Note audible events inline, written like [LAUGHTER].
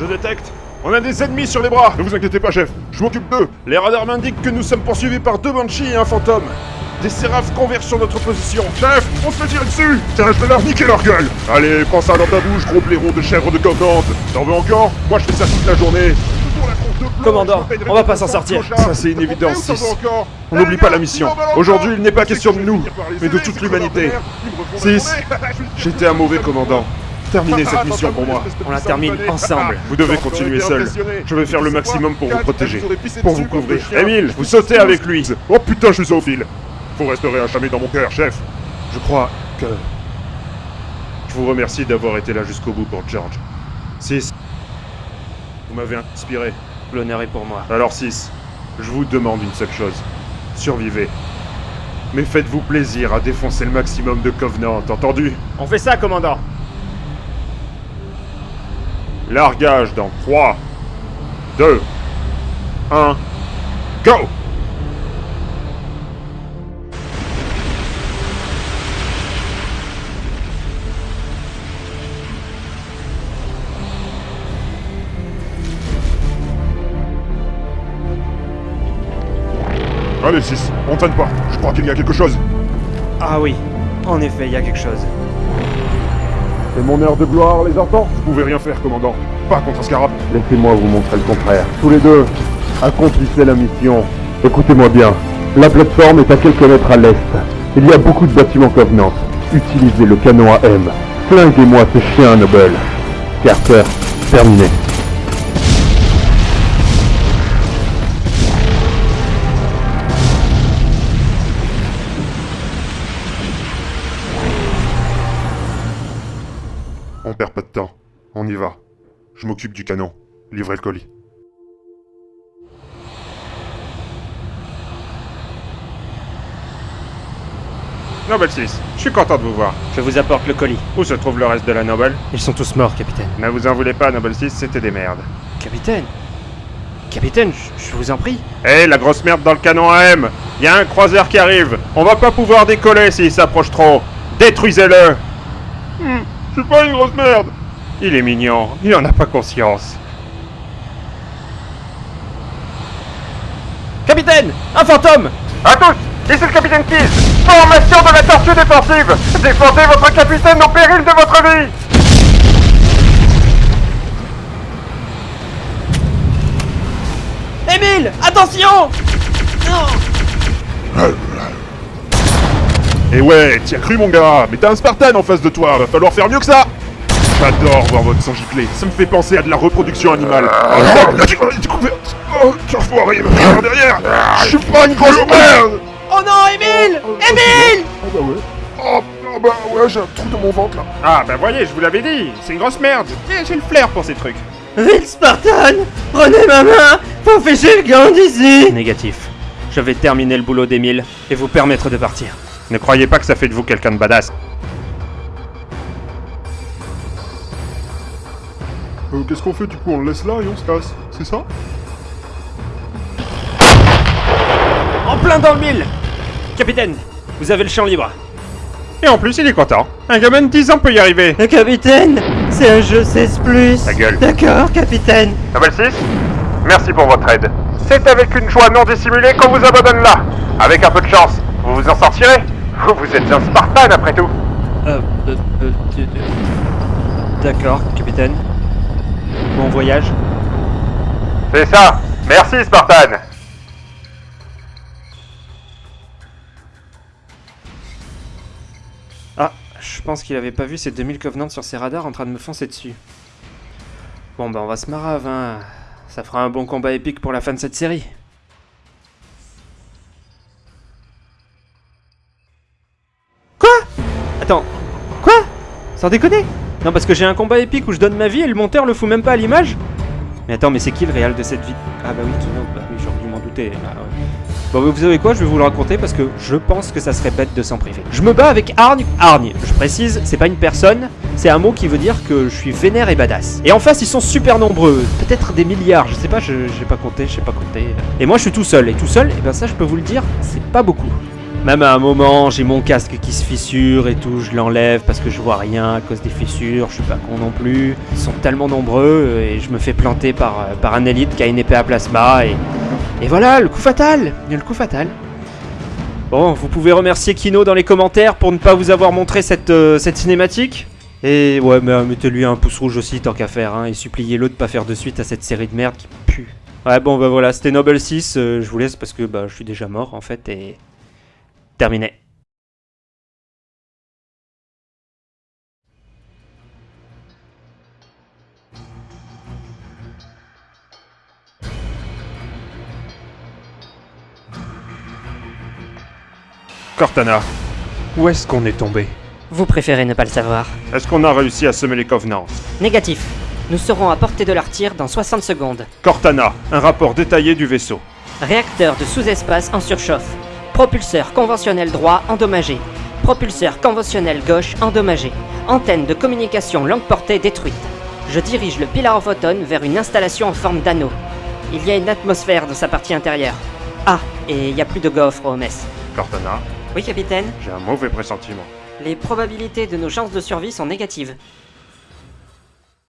Je détecte. On a des ennemis sur les bras Ne vous inquiétez pas, chef. Je m'occupe d'eux. Les radars m'indiquent que nous sommes poursuivis par deux Banshees et un fantôme. Des séraphes convergent sur notre position. Chef, on se fait tirer dessus Tiens, je vais leur niquer leur gueule Allez, prends ça dans ta bouche, gros blaireau de chèvre de Covenant T'en veux encore? Moi, je fais ça toute la journée. Commandant, on va pas s'en sortir. Ça, c'est une évidence, Combien ça 6. va encore On n'oublie pas la mission. Aujourd'hui, il n'est pas question de nous, mais de toute l'humanité. crevards de mer. Ils me refont la 6. journée. [LAUGHS] Je suis- J'étais un mauvais commandant. Terminez cette mission pour moi. On la termine ensemble. Vous devez continuer seul. Je vais faire le maximum pour vous protéger. Pour vous couvrir. Émile, vous sautez avec lui. Oh putain, je suis zoophile. Vous resterez à jamais dans mon cœur, chef. Je crois que... Je vous remercie d'avoir été là jusqu'au bout pour George. 6. Vous m'avez inspiré. L'honneur est pour moi. Alors 6. Je vous demande une seule chose. Survivez. Mais faites-vous plaisir à défoncer le maximum de Covenant, entendu? On fait ça, commandant Largage dans 3, 2, 1, go Allez 6, on traîne pas. Je crois qu'il y a quelque chose. Ah oui, en effet, il y a quelque chose. C'est mon heure de gloire, les enfants Vous pouvez rien faire, commandant. Pas contre Scarab. Laissez-moi vous montrer le contraire. Tous les deux, accomplissez la mission. Écoutez-moi bien. La plateforme est à quelques mètres à l'est. Il y a beaucoup de bâtiments Covenant. Utilisez le canon à M. Flinguez-moi ce chien Noble. Carter, terminé. On perd pas de temps. On y va. Je m'occupe du canon. Livrez le colis. Noble 6, je suis content de vous voir. Je vous apporte le colis. Où se trouve le reste de la Noble Ils sont tous morts, capitaine. Ne vous en voulez pas, Noble 6, c'était des merdes. Capitaine Capitaine, je- vous en prie. Hé, la grosse merde dans le canon AM Y a un croiseur qui arrive On va pas pouvoir décoller s'il s'approche trop Détruisez-le Hmm, Je suis pas une grosse merde. Il est mignon, il en a pas conscience. Capitaine Un fantôme. À tous Ici le capitaine Keys Formation de la tortue défensive. Défendez votre capitaine au péril de votre vie. Émile Attention. Non Et ouais, t'y as cru mon gars. Mais t'as un Spartan en face de toi, va falloir faire mieux que ça. J'adore voir votre sang gicler, ça me fait penser à de la reproduction animale. Oh, Oh, tu derrière. Je suis pas une grosse merde. Oh non, Émile. Émile. Ah bah ouais. Oh, oh bah ouais, j'ai un trou dans mon ventre là. Ah bah voyez, je vous l'avais dit, c'est une grosse merde. J'ai j'ai le flair pour ces trucs. Vite, Spartan Prenez ma main Faut ficher le camp d'ici Négatif. Je vais terminer le boulot d'Émile et vous permettre de partir. Ne croyez pas que ça fait de vous quelqu'un de badass. Euh, qu'est-ce qu'on fait du coup On le laisse là et on se casse C'est ça? En plein dans le mille Capitaine, vous avez le champ libre. Et en plus, il est content. Un gamin de 10 ans peut y arriver. Le capitaine, c'est un jeu 16+. Ta gueule. D'accord, capitaine. Noble 6, merci pour votre aide. C'est avec une joie non dissimulée qu'on vous abandonne là. Avec un peu de chance, vous vous en sortirez. Vous, vous êtes un Spartan après tout. Euh, euh, euh, euh, D'accord, capitaine. Bon voyage. C'est ça. Merci Spartan. Ah, je pense qu'il avait pas vu ces 2000 Covenants sur ses radars en train de me foncer dessus. Bon bah on va se marave, hein. Ça fera un bon combat épique pour la fin de cette série. Attends, quoi? Sans déconner? Non parce que j'ai un combat épique où je donne ma vie et le monteur le fout même pas à l'image Mais attends, mais c'est qui le réal de cette vie? Ah bah oui, Kino, bah oui, j'aurais dû m'en douter. bah ouais. Bon, vous savez quoi, je vais vous le raconter parce que je pense que ça serait bête de s'en priver. Je me bats avec Hargne. Hargne, je précise, c'est pas une personne, c'est un mot qui veut dire que je suis vénère et badass. Et en face, ils sont super nombreux, peut-être des milliards, je sais pas, je j'ai pas compté, je sais pas compter. Et moi, je suis tout seul, et tout seul, et ben ça, je peux vous le dire, c'est pas beaucoup. Même à un moment, j'ai mon casque qui se fissure et tout, je l'enlève parce que je vois rien à cause des fissures, je suis pas con non plus. Ils sont tellement nombreux et je me fais planter par, euh, par un élite qui a une épée à plasma et, et voilà, le coup fatal Le coup fatal. Bon, vous pouvez remercier Kino dans les commentaires pour ne pas vous avoir montré cette, euh, cette cinématique. Et ouais, mais euh, mettez-lui un pouce rouge aussi tant qu'à faire, hein, et suppliez-le de pas faire de suite à cette série de merde qui pue. Ouais, bon, bah voilà, c'était Noble 6, euh, je vous laisse parce que bah, je suis déjà mort en fait, et. Terminé. Cortana, où est-ce qu'on est tombé? Vous préférez ne pas le savoir. Est-ce qu'on a réussi à semer les Covenants? Négatif. Nous serons à portée de leur tir dans 60 secondes. Cortana, un rapport détaillé du vaisseau. Réacteur de sous-espace en surchauffe. Propulseur conventionnel droit endommagé. Propulseur conventionnel gauche endommagé. Antenne de communication longue portée détruite. Je dirige le Pilar of Autumn vers une installation en forme d'anneau. Il y a une atmosphère dans sa partie intérieure. Ah, et il n'y a plus de gaufres au mess. Cortana, Oui, capitaine j'ai un mauvais pressentiment. Les probabilités de nos chances de survie sont négatives.